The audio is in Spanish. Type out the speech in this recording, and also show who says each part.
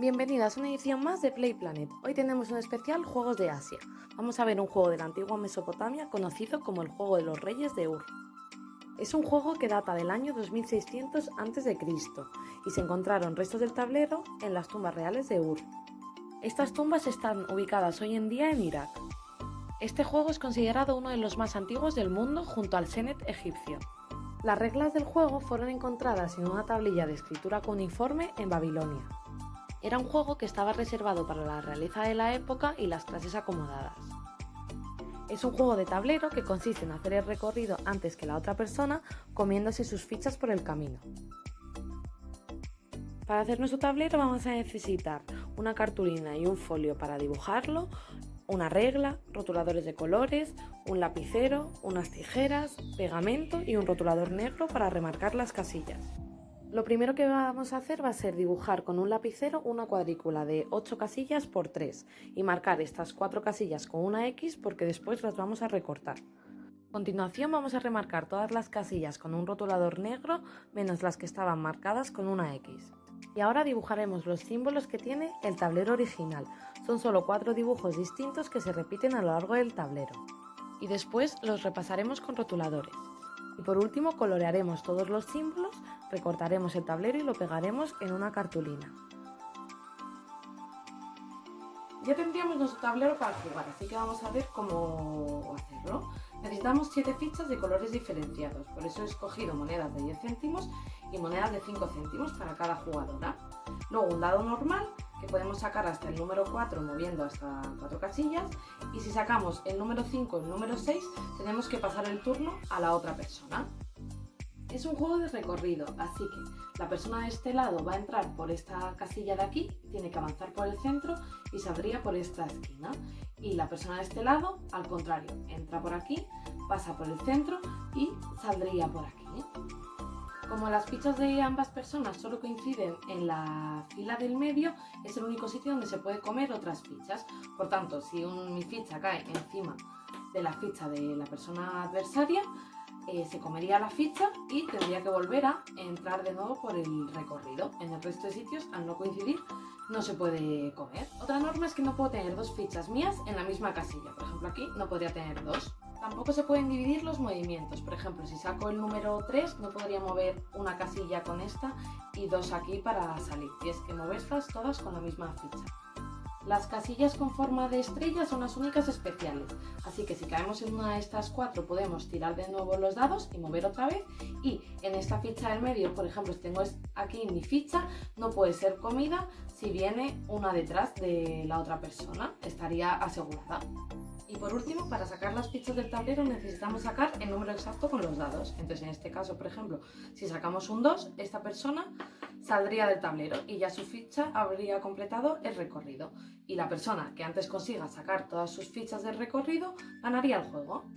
Speaker 1: Bienvenidas a una edición más de Play Planet. Hoy tenemos un especial Juegos de Asia. Vamos a ver un juego de la antigua Mesopotamia conocido como el Juego de los Reyes de Ur. Es un juego que data del año 2600 a.C. y se encontraron restos del tablero en las tumbas reales de Ur. Estas tumbas están ubicadas hoy en día en Irak. Este juego es considerado uno de los más antiguos del mundo junto al Senet egipcio. Las reglas del juego fueron encontradas en una tablilla de escritura cuneiforme en Babilonia. Era un juego que estaba reservado para la realeza de la época y las clases acomodadas. Es un juego de tablero que consiste en hacer el recorrido antes que la otra persona comiéndose sus fichas por el camino. Para hacer nuestro tablero vamos a necesitar una cartulina y un folio para dibujarlo, una regla, rotuladores de colores, un lapicero, unas tijeras, pegamento y un rotulador negro para remarcar las casillas. Lo primero que vamos a hacer va a ser dibujar con un lapicero una cuadrícula de 8 casillas por 3 y marcar estas 4 casillas con una X porque después las vamos a recortar. A continuación vamos a remarcar todas las casillas con un rotulador negro menos las que estaban marcadas con una X. Y ahora dibujaremos los símbolos que tiene el tablero original. Son solo 4 dibujos distintos que se repiten a lo largo del tablero. Y después los repasaremos con rotuladores. Y por último colorearemos todos los símbolos, recortaremos el tablero y lo pegaremos en una cartulina. Ya tendríamos nuestro tablero para jugar, así que vamos a ver cómo. Necesitamos 7 fichas de colores diferenciados, por eso he escogido monedas de 10 céntimos y monedas de 5 céntimos para cada jugadora. Luego un dado normal que podemos sacar hasta el número 4 moviendo hasta 4 casillas y si sacamos el número 5 y el número 6 tenemos que pasar el turno a la otra persona. Es un juego de recorrido, así que la persona de este lado va a entrar por esta casilla de aquí, tiene que avanzar por el centro y saldría por esta esquina. Y la persona de este lado, al contrario, entra por aquí, pasa por el centro y saldría por aquí. Como las fichas de ambas personas solo coinciden en la fila del medio, es el único sitio donde se puede comer otras fichas. Por tanto, si mi ficha cae encima de la ficha de la persona adversaria, eh, se comería la ficha y tendría que volver a entrar de nuevo por el recorrido. En el resto de sitios, al no coincidir, no se puede comer. Otra norma es que no puedo tener dos fichas mías en la misma casilla. Por ejemplo, aquí no podría tener dos. Tampoco se pueden dividir los movimientos. Por ejemplo, si saco el número 3, no podría mover una casilla con esta y dos aquí para salir. Tienes que moverlas todas con la misma ficha. Las casillas con forma de estrella son las únicas especiales, así que si caemos en una de estas cuatro podemos tirar de nuevo los dados y mover otra vez y en esta ficha del medio, por ejemplo, si tengo aquí mi ficha, no puede ser comida si viene una detrás de la otra persona, estaría asegurada. Y por último, para sacar las fichas del tablero necesitamos sacar el número exacto con los dados. Entonces, en este caso, por ejemplo, si sacamos un 2, esta persona saldría del tablero y ya su ficha habría completado el recorrido. Y la persona que antes consiga sacar todas sus fichas del recorrido ganaría el juego.